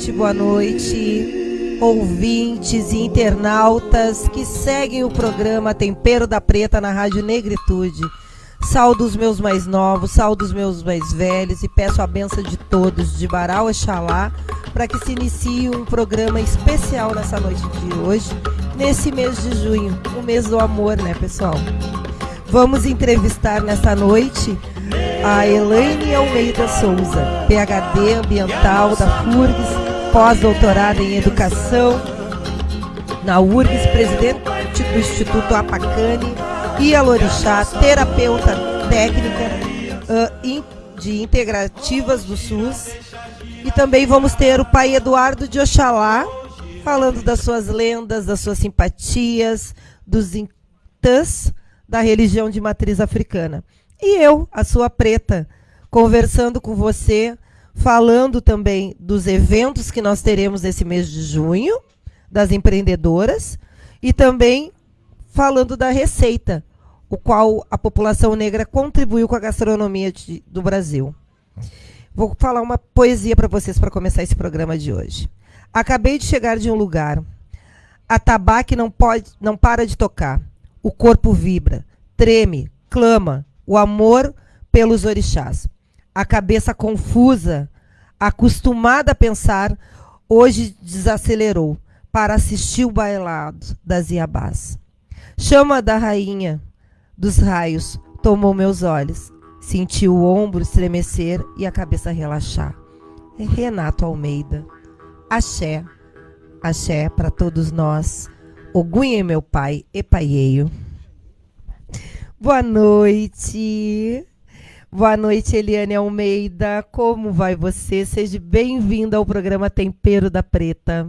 noite, boa noite, ouvintes e internautas que seguem o programa Tempero da Preta na Rádio Negritude. Saldo os meus mais novos, saldo os meus mais velhos e peço a benção de todos, de Baral Oxalá, para que se inicie um programa especial nessa noite de hoje, nesse mês de junho, o mês do amor, né, pessoal? Vamos entrevistar nessa noite a Elaine Almeida Souza, PhD ambiental da FURGS, pós-doutorada em educação na URGS, presidente do Instituto Apacane e a Lorixá, terapeuta técnica uh, de integrativas do SUS. E também vamos ter o pai Eduardo de Oxalá, falando das suas lendas, das suas simpatias, dos intãs da religião de matriz africana. E eu, a sua preta, conversando com você, falando também dos eventos que nós teremos nesse mês de junho, das empreendedoras, e também falando da receita, o qual a população negra contribuiu com a gastronomia de, do Brasil. Vou falar uma poesia para vocês para começar esse programa de hoje. Acabei de chegar de um lugar. A tabaque não pode, não para de tocar. O corpo vibra, treme, clama, o amor pelos orixás. A cabeça confusa, acostumada a pensar, hoje desacelerou para assistir o bailado das Iabás. Chama da rainha dos raios tomou meus olhos. Senti o ombro estremecer e a cabeça relaxar. É Renato Almeida. Axé. Axé para todos nós. Ogunha meu pai, epaieio. Boa noite. Boa noite, Eliane Almeida. Como vai você? Seja bem-vinda ao programa Tempero da Preta.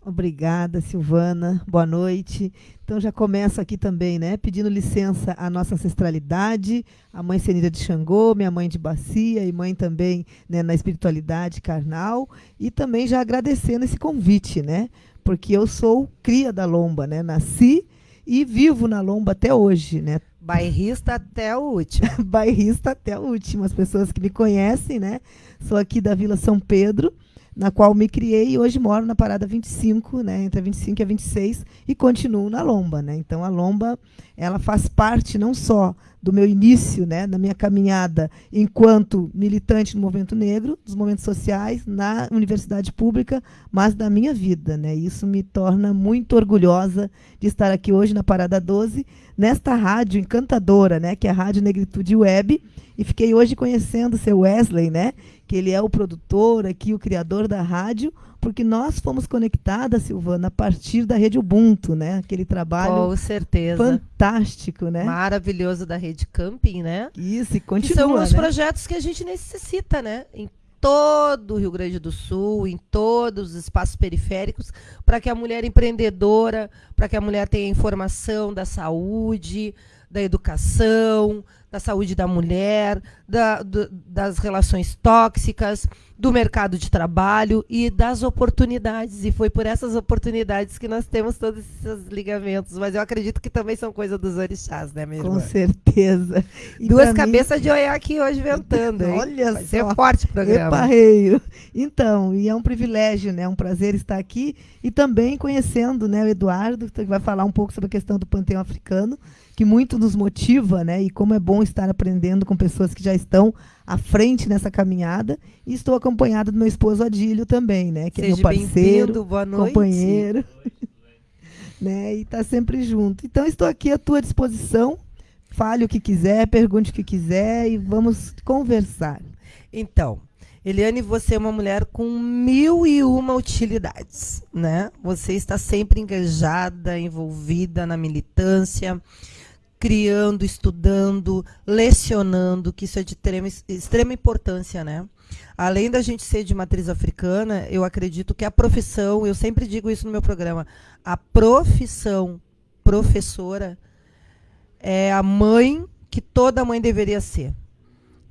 Obrigada, Silvana. Boa noite. Então já começo aqui também, né, pedindo licença à nossa ancestralidade, a mãe Senida de Xangô, minha mãe de Bacia e mãe também né, na espiritualidade carnal, e também já agradecendo esse convite, né? Porque eu sou cria da Lomba, né? Nasci e vivo na Lomba até hoje, né? Bairrista até o último. Bairrista até o último. As pessoas que me conhecem, né? Sou aqui da Vila São Pedro, na qual me criei e hoje moro na parada 25, né, entre a 25 e a 26 e continuo na Lomba, né? Então a Lomba, ela faz parte não só do meu início, né, na minha caminhada enquanto militante no movimento negro, dos movimentos sociais, na universidade pública, mas da minha vida, né? Isso me torna muito orgulhosa de estar aqui hoje na Parada 12, nesta rádio encantadora, né, que é a Rádio Negritude Web, e fiquei hoje conhecendo o seu Wesley, né, que ele é o produtor aqui, o criador da rádio, porque nós fomos conectadas, Silvana, a partir da rede Ubuntu, né? Aquele trabalho Com certeza. fantástico, né? Maravilhoso da rede Camping, né? Isso, e continua, que são os né? projetos que a gente necessita, né? Em todo o Rio Grande do Sul, em todos os espaços periféricos, para que a mulher empreendedora, para que a mulher tenha informação da saúde, da educação, da saúde da mulher, da, do, das relações tóxicas, do mercado de trabalho e das oportunidades. E foi por essas oportunidades que nós temos todos esses ligamentos. Mas eu acredito que também são coisa dos orixás, né, minha Com irmã? certeza. E Duas pra mim- cabeças de olhar aqui hoje ventando. hein? Olha Vai só. ser forte o programa. Eparreio. Então, e é um privilégio, né? um prazer estar aqui e também conhecendo né, o Eduardo, que vai falar um pouco sobre a questão do panteão africano, que muito nos motiva, né? E como é bom estar aprendendo com pessoas que já estão à frente nessa caminhada. E estou acompanhada do meu esposo Adílio também, né? Que é Seja meu parceiro, boa noite. companheiro. né? E está sempre junto. Então, estou aqui à tua disposição. Fale o que quiser, pergunte o que quiser e vamos conversar. Então, Eliane, você é uma mulher com mil e uma utilidades, né? Você está sempre engajada, envolvida na militância, criando, estudando, lecionando, que isso é de extrema, extrema importância, né? Além da gente ser de matriz africana, eu acredito que a profissão, eu sempre digo isso no meu programa, a profissão professora é a mãe que toda mãe deveria ser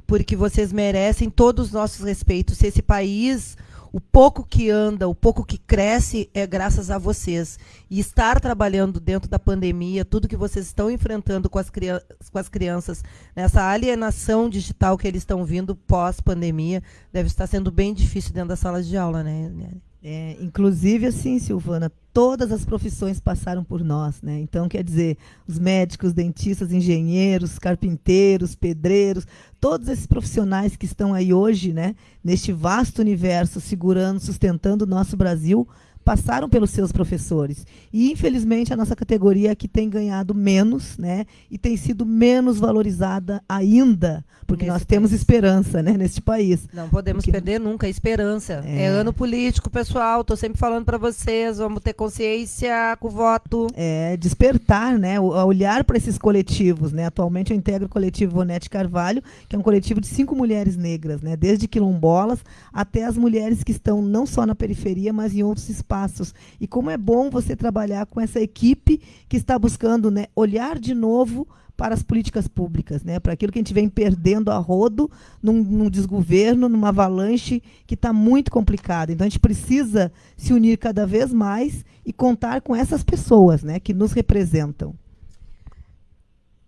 porque vocês merecem todos os nossos respeitos. Se esse país, o pouco que anda, o pouco que cresce, é graças a vocês. E estar trabalhando dentro da pandemia, tudo que vocês estão enfrentando com as, com as crianças, nessa alienação digital que eles estão vindo pós-pandemia, deve estar sendo bem difícil dentro das salas de aula, né? Eliane? É, inclusive, assim, Silvana, todas as profissões passaram por nós, né? Então, quer dizer, os médicos, dentistas, engenheiros, carpinteiros, pedreiros, todos esses profissionais que estão aí hoje, né, neste vasto universo, segurando, sustentando o nosso Brasil, passaram pelos seus professores. E, infelizmente, a nossa categoria é que tem ganhado menos, né? E tem sido menos valorizada ainda, porque nesse nós país. temos esperança, né, neste país. Não podemos porque... perder nunca a esperança. É... é ano político, pessoal. Estou sempre falando para vocês, vamos ter consciência com o voto. É, despertar, né? Olhar para esses coletivos, né? Atualmente eu integro o coletivo Vonete Carvalho, que é um coletivo de cinco mulheres negras, né? Desde quilombolas até as mulheres que estão não só na periferia, mas em outros espaços espaços. E como é bom você trabalhar com essa equipe que está buscando né, olhar de novo para as políticas públicas, né? para aquilo que a gente vem perdendo a rodo num, num desgoverno, numa avalanche que está muito complicada. Então a gente precisa se unir cada vez mais e contar com essas pessoas né, que nos representam.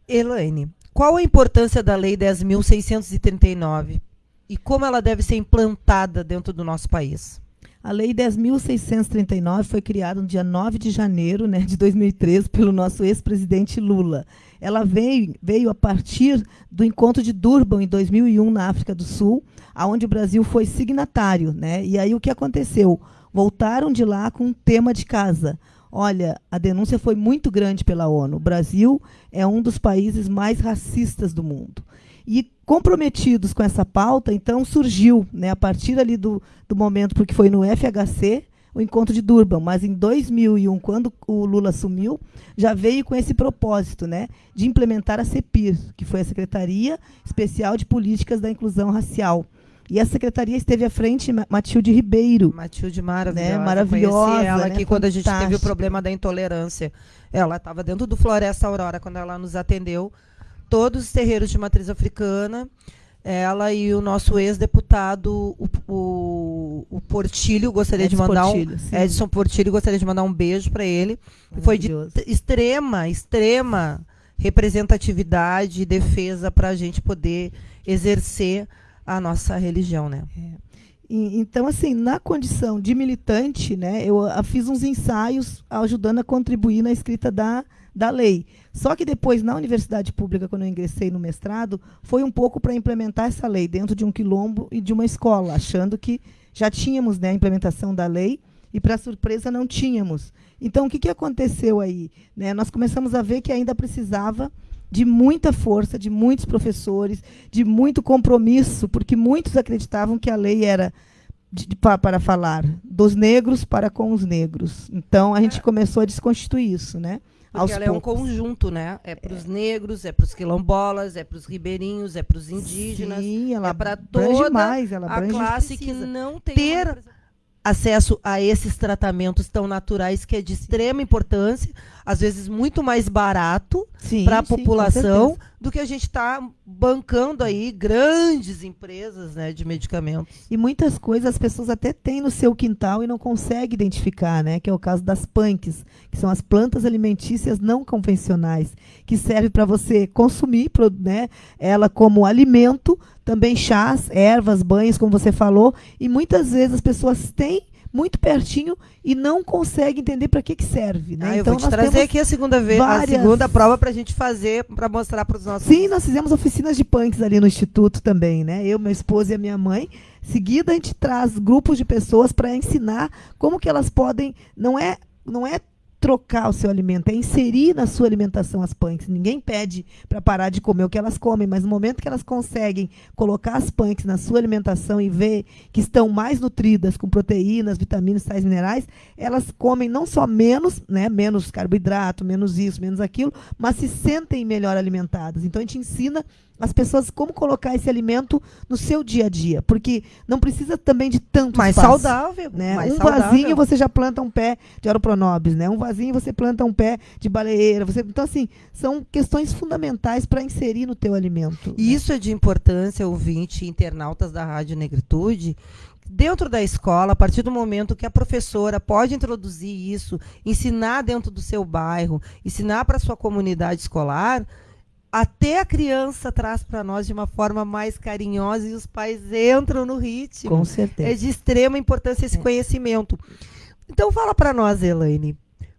Elaine, qual a importância da Lei 10.639 e como ela deve ser implantada dentro do nosso país? A Lei 10.639 foi criada no dia 9 de janeiro né, de 2013 pelo nosso ex-presidente Lula. Ela veio, veio a partir do encontro de Durban, em 2001, na África do Sul, onde o Brasil foi signatário. Né? E aí o que aconteceu? Voltaram de lá com um tema de casa. Olha, a denúncia foi muito grande pela ONU. O Brasil é um dos países mais racistas do mundo. E comprometidos com essa pauta, então surgiu, né, a partir ali do, do momento, porque foi no FHC, o encontro de Durban, mas em 2001, quando o Lula assumiu, já veio com esse propósito, né, de implementar a CEPIR, que foi a Secretaria Especial de Políticas da Inclusão Racial. E a secretaria esteve à frente Matilde Ribeiro. Matilde maravilhosa. Né? Maravilhosa. ela né? aqui quando a gente teve o problema da intolerância. Ela estava dentro do Floresta Aurora quando ela nos atendeu todos os terreiros de matriz africana. Ela e o nosso ex-deputado, o, o, o, Portilho, gostaria Edson de mandar Portilho, um. Sim. Edson Portilho, gostaria de mandar um beijo para ele. Foi de extrema, extrema representatividade e defesa para a gente poder exercer a nossa religião, né? É. Então, assim, na condição de militante, né, eu fiz uns ensaios ajudando a contribuir na escrita da, da lei. Só que depois, na universidade pública, quando eu ingressei no mestrado, foi um pouco para implementar essa lei dentro de um quilombo e de uma escola, achando que já tínhamos né, a implementação da lei e, para surpresa, não tínhamos. Então, o que, que aconteceu aí? Né, nós começamos a ver que ainda precisava de muita força, de muitos professores, de muito compromisso, porque muitos acreditavam que a lei era de, de, para falar dos negros para com os negros. Então, a gente começou a desconstituir isso, né? Porque ela poucos. é um conjunto, né? É para os é. negros, é para os quilombolas, é para os ribeirinhos, é para os indígenas. Sim, ela é para toda mais, ela a classe que não tem ter acesso a esses tratamentos tão naturais que é de extrema importância, às vezes muito mais barato para a população do que a gente está bancando aí grandes empresas né, de medicamentos. E muitas coisas as pessoas até têm no seu quintal e não conseguem identificar, né? Que é o caso das punks, que são as plantas alimentícias não convencionais, que servem para você consumir né, ela como alimento, também chás, ervas, banhos, como você falou, e muitas vezes as pessoas têm muito pertinho e não consegue entender para que, que serve. Né? Ah, então, eu vou te trazer aqui a segunda vez, várias... a segunda prova para a gente fazer, para mostrar para os nossos. Sim, nós fizemos oficinas de punks ali no Instituto também, né? Eu, meu esposo e a minha mãe. Seguida, a gente traz grupos de pessoas para ensinar como que elas podem. Não é, não é trocar o seu alimento, é inserir na sua alimentação as punks. Ninguém pede para parar de comer o que elas comem, mas no momento que elas conseguem colocar as punks na sua alimentação e ver que estão mais nutridas com proteínas, vitaminas, sais minerais, elas comem não só menos, né, menos carboidrato, menos isso, menos aquilo, mas se sentem melhor alimentadas. Então a gente ensina as pessoas como colocar esse alimento no seu dia a dia, porque não precisa também de tanto mais espaço, saudável, né? Mais um saudável. vasinho você já planta um pé de aeropronobis, né? Um vasinho você planta um pé de baleeira, você então assim são questões fundamentais para inserir no teu alimento. E né? isso é de importância, ouvinte, internautas da Rádio Negritude, dentro da escola, a partir do momento que a professora pode introduzir isso, ensinar dentro do seu bairro, ensinar para a sua comunidade escolar, até a criança traz para nós de uma forma mais carinhosa e os pais entram no ritmo. Com certeza. É de extrema importância esse é. conhecimento. Então fala para nós, Elaine.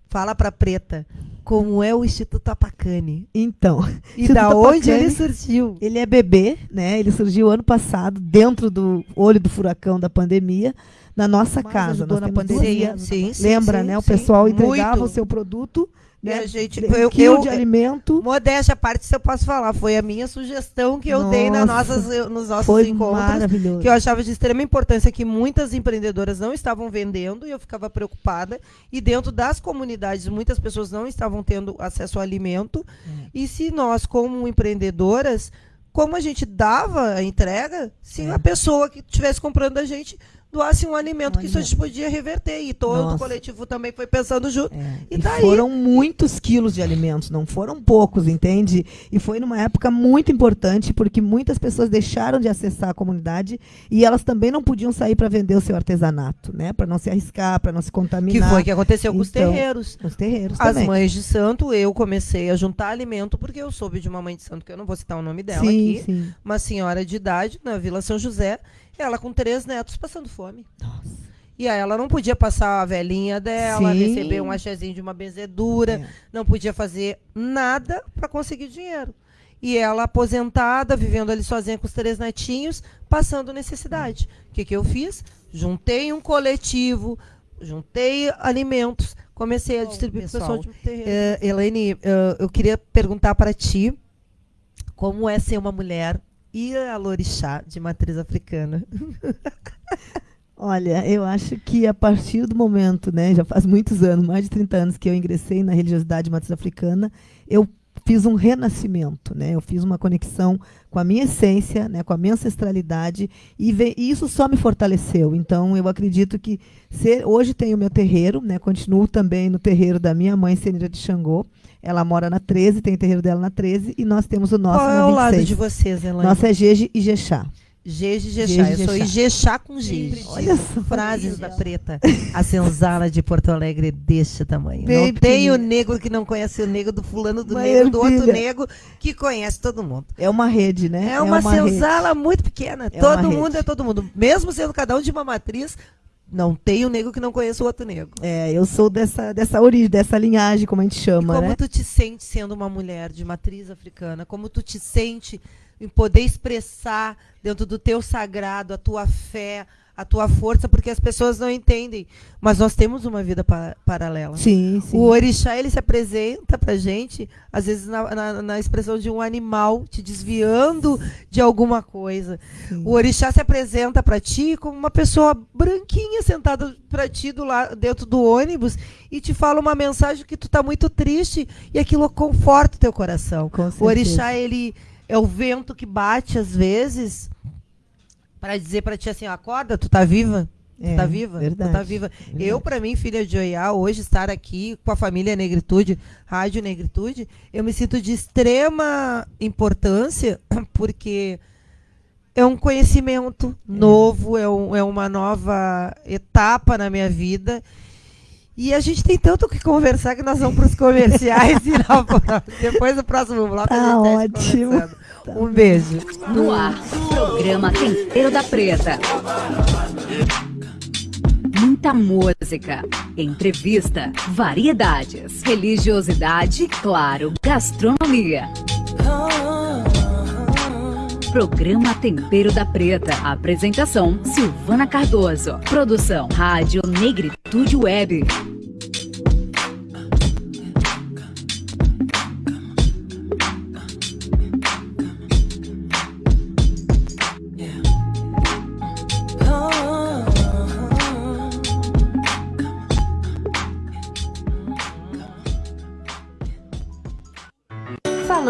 Fala para Preta como é o Instituto Apacane. Então, e Instituto da onde ele surgiu? Ele é bebê, né? Ele surgiu ano passado dentro do olho do furacão da pandemia na nossa Mas casa. Nós na pandemia. Sim, sim, Lembra, sim, né? O pessoal entregava Muito. o seu produto né? a gente, eu, quilo eu, de alimento. Modéstia à parte, se eu posso falar, foi a minha sugestão que eu Nossa, dei nas nossas, nos nossos foi encontros. Maravilhoso. Que eu achava de extrema importância que muitas empreendedoras não estavam vendendo e eu ficava preocupada. E dentro das comunidades, muitas pessoas não estavam tendo acesso ao alimento. É. E se nós, como empreendedoras, como a gente dava a entrega, se é. a pessoa que estivesse comprando a gente doasse um alimento um que alimento. isso a gente podia reverter. E todo Nossa. o coletivo também foi pensando junto. É. E, e tá foram muitos quilos de alimentos, não foram poucos, entende? E foi numa época muito importante, porque muitas pessoas deixaram de acessar a comunidade e elas também não podiam sair para vender o seu artesanato, né? Para não se arriscar, para não se contaminar. Que foi que aconteceu com os então, terreiros. Os terreiros As também. mães de santo, eu comecei a juntar alimento porque eu soube de uma mãe de santo, que eu não vou citar o nome dela sim, aqui, sim. uma senhora de idade na Vila São José, ela com três netos passando fome. Nossa. E aí ela não podia passar a velhinha dela, Sim. receber um achezinho de uma benzedura, é. não podia fazer nada para conseguir dinheiro. E ela aposentada, vivendo ali sozinha com os três netinhos, passando necessidade. O que, que eu fiz? Juntei um coletivo, juntei alimentos, comecei a distribuir para o pessoal de terreno. Uh, Elaine, uh, eu queria perguntar para ti como é ser uma mulher e a Lorixá de matriz africana? Olha, eu acho que a partir do momento, né, já faz muitos anos, mais de 30 anos que eu ingressei na religiosidade de matriz africana, eu fiz um renascimento, né? Eu fiz uma conexão com a minha essência, né, com a minha ancestralidade e, e isso só me fortaleceu. Então eu acredito que ser, hoje tenho o meu terreiro, né? Continuo também no terreiro da minha mãe Senira de Xangô. Ela mora na 13, tem o terreiro dela na 13 e nós temos o nosso Qual é o lado de vocês, Elaine? Nossa é Jeje e Jexá. Jeje e Jexá. Eu sou Ijexá com Jeje. Olha só. Frases da preta. A senzala de Porto Alegre é deste tamanho. Bem não tem o negro que não conhece o negro do fulano do negro, do outro negro que conhece todo mundo. É uma rede, né? É uma, é uma senzala rede. muito pequena. É todo mundo rede. é todo mundo. Mesmo sendo cada um de uma matriz, não tem um negro que não conheça o outro negro. É, eu sou dessa, dessa origem, dessa linhagem, como a gente chama, e como né? tu te sente sendo uma mulher de matriz africana? Como tu te sente em poder expressar dentro do teu sagrado a tua fé, a tua força, porque as pessoas não entendem. Mas nós temos uma vida pa paralela. Sim, sim. O orixá, ele se apresenta pra gente, às vezes na, na, na expressão de um animal te desviando de alguma coisa. Sim. O orixá se apresenta para ti como uma pessoa branquinha sentada para ti do lado, dentro do ônibus e te fala uma mensagem que tu tá muito triste e aquilo conforta o teu coração. o orixá, ele é o vento que bate às vezes para dizer para ti assim, acorda, tu tá viva? Tu tá é, tá viva? Verdade, tu tá viva. Verdade. Eu, para mim, filha de Oiá, hoje estar aqui com a família Negritude, Rádio Negritude, eu me sinto de extrema importância, porque é um conhecimento é. novo, é, um, é uma nova etapa na minha vida. E a gente tem tanto o que conversar que nós vamos para os comerciais e depois do próximo bloco tá a gente ótimo. Tá um beijo. No ar, programa Tempero da Preta. Muita música, entrevista, variedades, religiosidade e, claro, gastronomia. Programa Tempero da Preta. Apresentação: Silvana Cardoso. Produção: Rádio Negritude Web.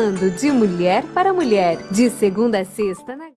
Falando de mulher para mulher, de segunda a sexta na